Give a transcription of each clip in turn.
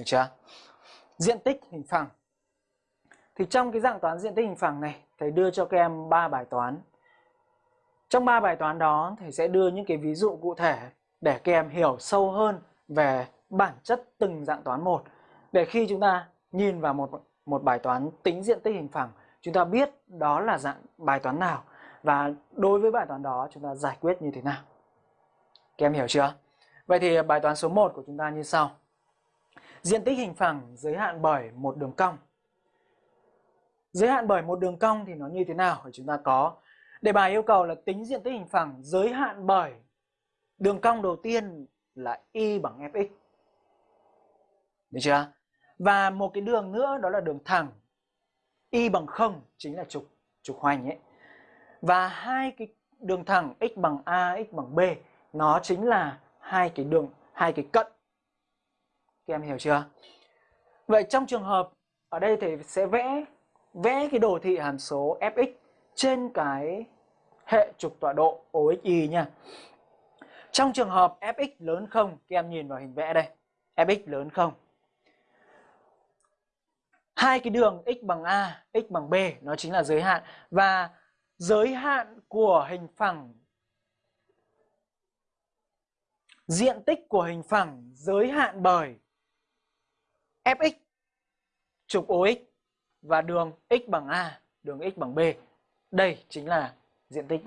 Được chưa? Diện tích hình phẳng. Thì trong cái dạng toán diện tích hình phẳng này, thầy đưa cho các em 3 bài toán. Trong 3 bài toán đó, thầy sẽ đưa những cái ví dụ cụ thể để các em hiểu sâu hơn về bản chất từng dạng toán một. Để khi chúng ta nhìn vào một một bài toán tính diện tích hình phẳng, chúng ta biết đó là dạng bài toán nào và đối với bài toán đó chúng ta giải quyết như thế nào. Các em hiểu chưa? Vậy thì bài toán số 1 của chúng ta như sau. Diện tích hình phẳng giới hạn bởi một đường cong. Giới hạn bởi một đường cong thì nó như thế nào? Chúng ta có đề bài yêu cầu là tính diện tích hình phẳng giới hạn bởi đường cong đầu tiên là y bằng fx. Được chưa? Và một cái đường nữa đó là đường thẳng y bằng 0 chính là trục trục hoành ấy. Và hai cái đường thẳng x bằng a, x bằng b nó chính là hai cái đường hai cái cận các em hiểu chưa? Vậy trong trường hợp ở đây thì sẽ vẽ vẽ cái đồ thị hàm số fx trên cái hệ trục tọa độ OXY nha. Trong trường hợp fx lớn không các em nhìn vào hình vẽ đây, fx lớn không? Hai cái đường x bằng a, x bằng b, nó chính là giới hạn. Và giới hạn của hình phẳng, diện tích của hình phẳng giới hạn bởi fx trục OX và đường x bằng A, đường x bằng B. Đây chính là diện tích.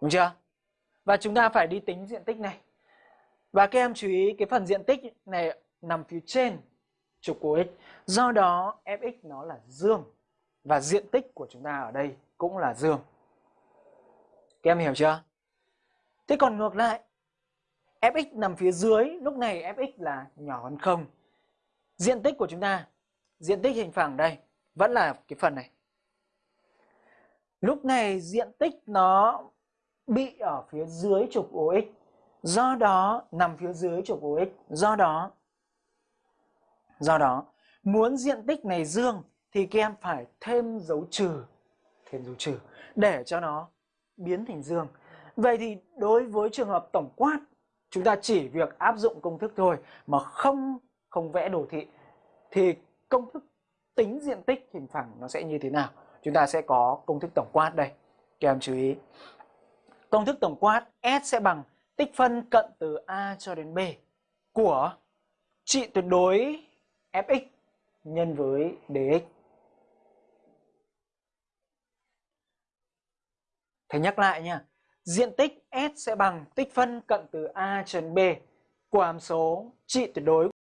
Đúng chưa? Và chúng ta phải đi tính diện tích này. Và các em chú ý cái phần diện tích này nằm phía trên trục OX. Do đó fx nó là dương và diện tích của chúng ta ở đây cũng là dương. Các em hiểu chưa? Thế còn ngược lại, fx nằm phía dưới, lúc này fx là nhỏ hơn 0. Diện tích của chúng ta, diện tích hình phẳng đây, vẫn là cái phần này. Lúc này diện tích nó bị ở phía dưới trục OX. Do đó, nằm phía dưới trục OX. Do đó, do đó, muốn diện tích này dương thì các em phải thêm dấu trừ. Thêm dấu trừ để cho nó biến thành dương. Vậy thì đối với trường hợp tổng quát chúng ta chỉ việc áp dụng công thức thôi mà không không vẽ đồ thị, thì công thức tính diện tích hình phẳng nó sẽ như thế nào? Chúng ta sẽ có công thức tổng quát đây, các em chú ý. Công thức tổng quát S sẽ bằng tích phân cận từ A cho đến B của trị tuyệt đối Fx nhân với dx. Thầy nhắc lại nha, diện tích S sẽ bằng tích phân cận từ A cho đến B của hàm số trị tuyệt đối